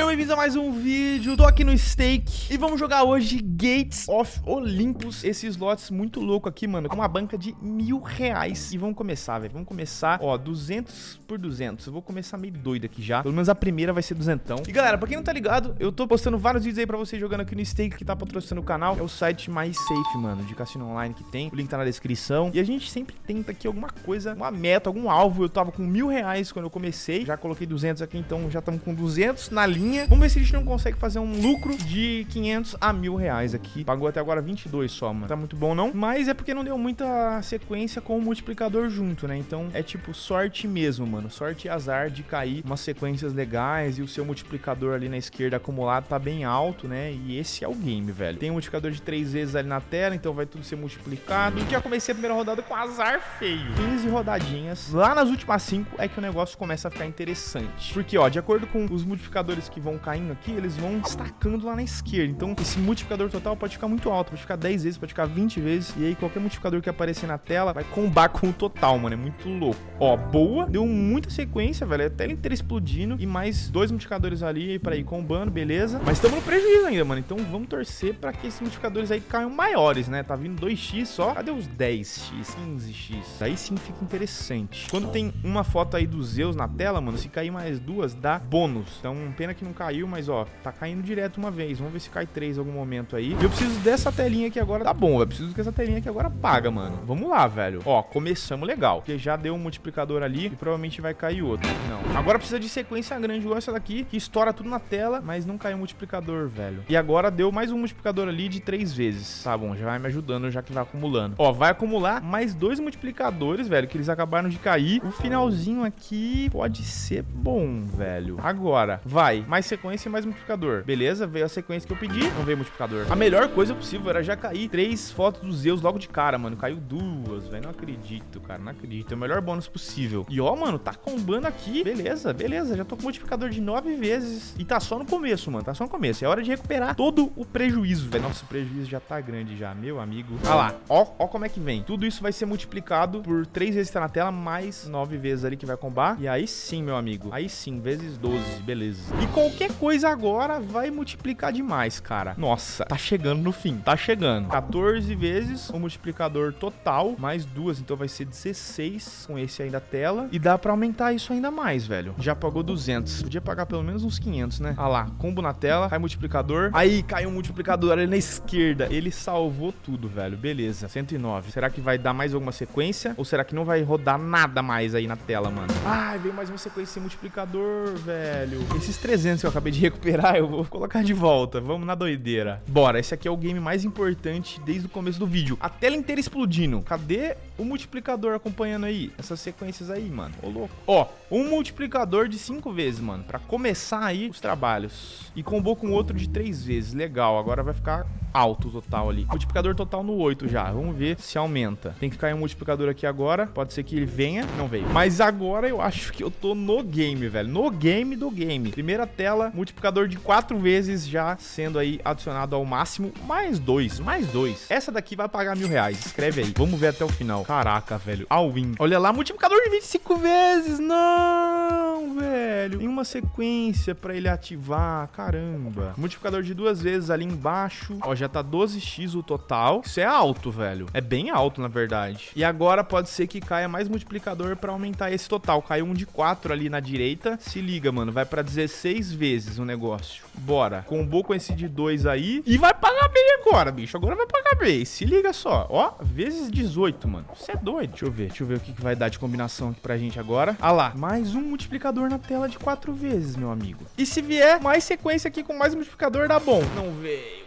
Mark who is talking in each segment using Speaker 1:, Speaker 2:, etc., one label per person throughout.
Speaker 1: Sejam bem-vindos a mais um vídeo, tô aqui no Stake e vamos jogar hoje Gates of Olympus, esse slots muito louco aqui, mano, com uma banca de mil reais. E vamos começar, velho, vamos começar, ó, 200 por 200, eu vou começar meio doido aqui já, pelo menos a primeira vai ser duzentão. E galera, pra quem não tá ligado, eu tô postando vários vídeos aí pra vocês jogando aqui no Stake, que tá patrocinando o canal, é o site mais safe, mano, de cassino online que tem, o link tá na descrição. E a gente sempre tenta aqui alguma coisa, uma meta, algum alvo, eu tava com mil reais quando eu comecei, já coloquei 200 aqui, então já estamos com 200 na linha Vamos ver se a gente não consegue fazer um lucro de 500 a mil reais aqui. Pagou até agora 22 só, mano. Tá muito bom, não? Mas é porque não deu muita sequência com o multiplicador junto, né? Então é tipo sorte mesmo, mano. Sorte e azar de cair umas sequências legais e o seu multiplicador ali na esquerda acumulado tá bem alto, né? E esse é o game, velho. Tem um multiplicador de três vezes ali na tela, então vai tudo ser multiplicado. Já comecei a primeira rodada com azar feio. 15 rodadinhas. Lá nas últimas 5 é que o negócio começa a ficar interessante. Porque, ó, de acordo com os multiplicadores que vão caindo aqui, eles vão destacando lá na esquerda. Então, esse multiplicador total pode ficar muito alto, pode ficar 10 vezes, pode ficar 20 vezes. E aí, qualquer multiplicador que aparecer na tela vai combar com o total, mano. É muito louco. Ó, boa. Deu muita sequência, velho. A tela inteira explodindo. E mais dois multiplicadores ali pra ir combando, beleza. Mas estamos no prejuízo ainda, mano. Então, vamos torcer pra que esses multiplicadores aí caiam maiores, né? Tá vindo 2x só. Cadê os 10x, 15x? Aí sim fica interessante. Quando tem uma foto aí dos Zeus na tela, mano, se cair mais duas, dá bônus. Então, pena que que não caiu, mas ó, tá caindo direto uma vez. Vamos ver se cai três em algum momento aí. E eu preciso dessa telinha aqui agora. Tá bom, eu preciso que essa telinha aqui agora paga, mano. Vamos lá, velho. Ó, começamos legal. Porque já deu um multiplicador ali e provavelmente vai cair outro. Não. Agora precisa de sequência grande igual essa daqui, que estoura tudo na tela, mas não caiu multiplicador, velho. E agora deu mais um multiplicador ali de três vezes. Tá bom, já vai me ajudando, já que vai acumulando. Ó, vai acumular mais dois multiplicadores, velho, que eles acabaram de cair. O finalzinho aqui pode ser bom, velho. Agora, vai mais sequência e mais multiplicador. Beleza, veio a sequência que eu pedi, não veio multiplicador. A melhor coisa possível era já cair três fotos dos Zeus logo de cara, mano. Caiu duas, velho. Não acredito, cara, não acredito. É o melhor bônus possível. E ó, mano, tá combando aqui. Beleza, beleza. Já tô com multiplicador de nove vezes. E tá só no começo, mano. Tá só no começo. É hora de recuperar todo o prejuízo, velho. Nossa, o prejuízo já tá grande já, meu amigo. Olha lá, ó, ó como é que vem. Tudo isso vai ser multiplicado por três vezes que tá na tela, mais nove vezes ali que vai combar. E aí sim, meu amigo. Aí sim, vezes 12, beleza. E qualquer coisa agora vai multiplicar demais, cara. Nossa, tá chegando no fim, tá chegando. 14 vezes o multiplicador total, mais duas, então vai ser 16 com esse aí da tela. E dá pra aumentar isso ainda mais, velho. Já pagou 200. Podia pagar pelo menos uns 500, né? Ah lá, combo na tela, cai multiplicador. Aí caiu um multiplicador ali na esquerda. Ele salvou tudo, velho. Beleza, 109. Será que vai dar mais alguma sequência? Ou será que não vai rodar nada mais aí na tela, mano? Ai, veio mais uma sequência sem multiplicador, velho. Esses 300 que eu acabei de recuperar, eu vou colocar de volta. Vamos na doideira. Bora, esse aqui é o game mais importante desde o começo do vídeo. A tela inteira explodindo. Cadê o multiplicador acompanhando aí? Essas sequências aí, mano. Ô, louco. Ó, um multiplicador de 5 vezes, mano. Pra começar aí os trabalhos. E combou com outro de 3 vezes. Legal, agora vai ficar alto o total ali. Multiplicador total no 8 já. Vamos ver se aumenta. Tem que cair um multiplicador aqui agora. Pode ser que ele venha. Não veio. Mas agora eu acho que eu tô no game, velho. No game do game. Primeira tela, multiplicador de 4 vezes já sendo aí adicionado ao máximo. Mais 2, mais 2. Essa daqui vai pagar mil reais. Escreve aí. Vamos ver até o final. Caraca, velho. All win. Olha lá, multiplicador de 25 vezes. Não, velho. Em uma sequência pra ele ativar. Caramba. Multiplicador de duas vezes ali embaixo. Ó, já tá 12x o total. Isso é alto, velho. É bem alto, na verdade. E agora pode ser que caia mais multiplicador pra aumentar esse total. Caiu um de 4 ali na direita. Se liga, mano. Vai pra 16 vezes o negócio. Bora. Combou com esse de 2 aí. E vai pagar bem agora, bicho. Agora vai pagar bem. Se liga só. Ó, vezes 18, mano. Você é doido. Deixa eu ver. Deixa eu ver o que, que vai dar de combinação aqui pra gente agora. Ah lá. Mais um multiplicador na tela de 4 vezes, meu amigo. E se vier mais sequência aqui com mais multiplicador, dá bom. Não veio,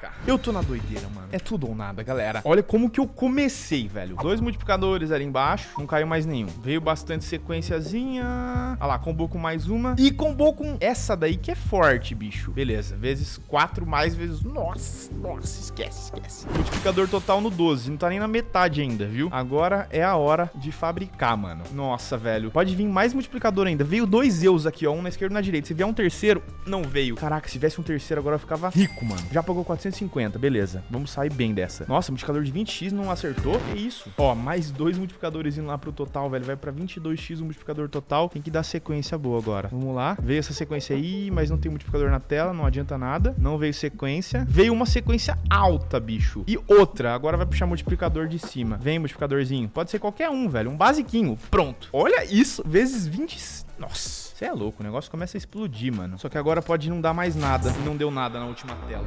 Speaker 1: caraca. Eu tô na doideira, mano. É tudo ou nada, galera. Olha como que eu comecei, velho. Dois multiplicadores ali embaixo. Não caiu mais nenhum. Veio bastante sequenciazinha. Olha lá, combou com mais uma. E combou com essa daí que é forte, bicho. Beleza. Vezes quatro mais vezes... Nossa, nossa. Esquece, esquece. Multiplicador total no 12. Não tá nem na metade ainda, viu? Agora é a hora de fabricar, mano. Nossa, velho. Pode vir mais multiplicador ainda. Veio dois Zeus aqui, ó. Um na esquerda e um na direita. Se vier um terceiro, não veio. Caraca, se viesse um terceiro agora eu ficava rico, mano. Já pagou 400 450, beleza. Vamos sair bem dessa. Nossa, multiplicador de 20x não acertou? Que isso? Ó, mais dois multiplicadores indo lá pro total, velho. Vai pra 22x o multiplicador total. Tem que dar sequência boa agora. Vamos lá. Veio essa sequência aí, mas não tem multiplicador na tela, não adianta nada. Não veio sequência. Veio uma sequência alta, bicho. E outra, agora vai puxar multiplicador de cima. Vem, multiplicadorzinho. Pode ser qualquer um, velho. Um basiquinho. Pronto. Olha isso, vezes 20... Nossa, você é louco, o negócio começa a explodir, mano. Só que agora pode não dar mais nada. Não deu nada na última tela.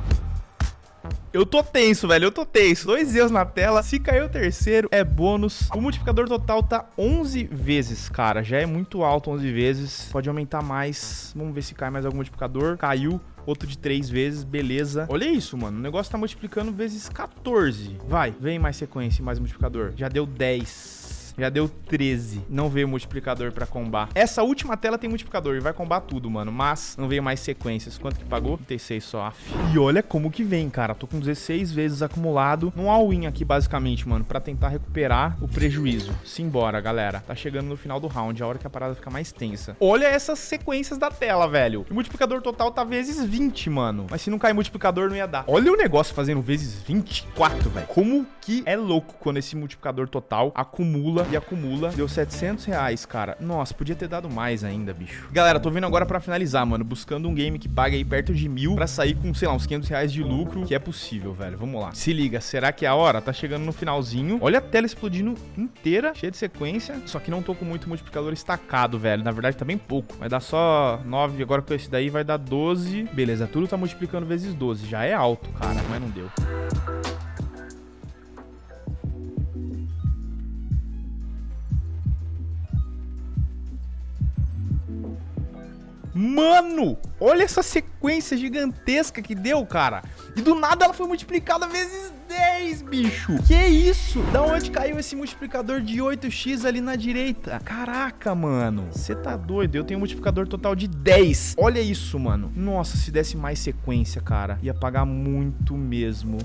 Speaker 1: Eu tô tenso, velho. Eu tô tenso. Dois erros na tela. Se cair o terceiro, é bônus. O multiplicador total tá 11 vezes, cara. Já é muito alto 11 vezes. Pode aumentar mais. Vamos ver se cai mais algum multiplicador. Caiu. Outro de 3 vezes, beleza. Olha isso, mano. O negócio tá multiplicando vezes 14. Vai, vem mais sequência, mais multiplicador. Já deu 10. Já deu 13. Não veio multiplicador pra combar. Essa última tela tem multiplicador e vai combar tudo, mano. Mas não veio mais sequências. Quanto que pagou? 36 só. Af. E olha como que vem, cara. Tô com 16 vezes acumulado num all-in aqui, basicamente, mano. Pra tentar recuperar o prejuízo. Simbora, galera. Tá chegando no final do round. A hora que a parada fica mais tensa. Olha essas sequências da tela, velho. O multiplicador total tá vezes 20, mano. Mas se não cair multiplicador, não ia dar. Olha o negócio fazendo vezes 24, velho. Como que é louco quando esse multiplicador total acumula e acumula. Deu 700 reais, cara. Nossa, podia ter dado mais ainda, bicho. Galera, tô vindo agora pra finalizar, mano. Buscando um game que pague aí perto de mil pra sair com, sei lá, uns 500 reais de lucro, que é possível, velho. Vamos lá. Se liga, será que é a hora? Tá chegando no finalzinho. Olha a tela explodindo inteira, cheia de sequência. Só que não tô com muito multiplicador estacado, velho. Na verdade, tá bem pouco. Vai dar só 9. Agora com esse daí vai dar 12. Beleza, tudo tá multiplicando vezes 12. Já é alto, cara, mas não deu. Mano, olha essa sequência gigantesca que deu, cara. E do nada ela foi multiplicada vezes 10, bicho. Que isso? Da onde caiu esse multiplicador de 8x ali na direita? Caraca, mano. Você tá doido? Eu tenho um multiplicador total de 10. Olha isso, mano. Nossa, se desse mais sequência, cara, ia pagar muito mesmo.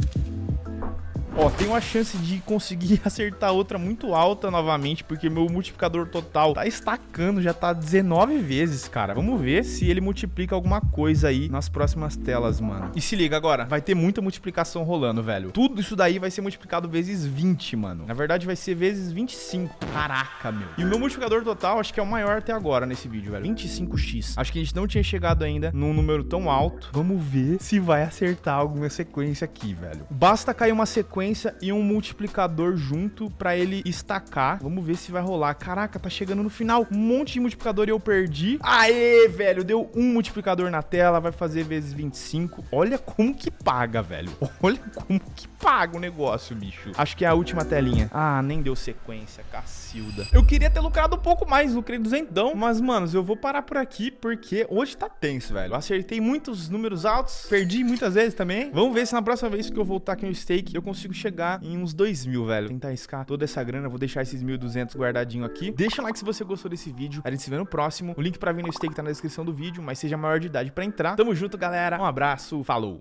Speaker 1: Ó, tem uma chance de conseguir acertar outra muito alta novamente, porque meu multiplicador total tá estacando, já tá 19 vezes, cara. Vamos ver se ele multiplica alguma coisa aí nas próximas telas, mano. E se liga agora, vai ter muita multiplicação rolando, velho. Tudo isso daí vai ser multiplicado vezes 20, mano. Na verdade, vai ser vezes 25. Caraca, meu. E o meu multiplicador total, acho que é o maior até agora nesse vídeo, velho. 25x. Acho que a gente não tinha chegado ainda num número tão alto. Vamos ver se vai acertar alguma sequência aqui, velho. Basta cair uma sequência e um multiplicador junto pra ele estacar. Vamos ver se vai rolar. Caraca, tá chegando no final. Um monte de multiplicador e eu perdi. Aê, velho, deu um multiplicador na tela, vai fazer vezes 25. Olha como que paga, velho. Olha como que paga o negócio, bicho. Acho que é a última telinha. Ah, nem deu sequência, cacilda. Eu queria ter lucrado um pouco mais, lucrei duzentão. Mas, manos, eu vou parar por aqui porque hoje tá tenso, velho. Eu acertei muitos números altos, perdi muitas vezes também. Vamos ver se na próxima vez que eu voltar aqui no stake eu consigo chegar em uns 2 mil, velho. Tentar riscar toda essa grana. Vou deixar esses 1.200 guardadinho aqui. Deixa um like se você gostou desse vídeo. A gente se vê no próximo. O link pra vir no stake tá na descrição do vídeo, mas seja maior de idade pra entrar. Tamo junto, galera. Um abraço. Falou.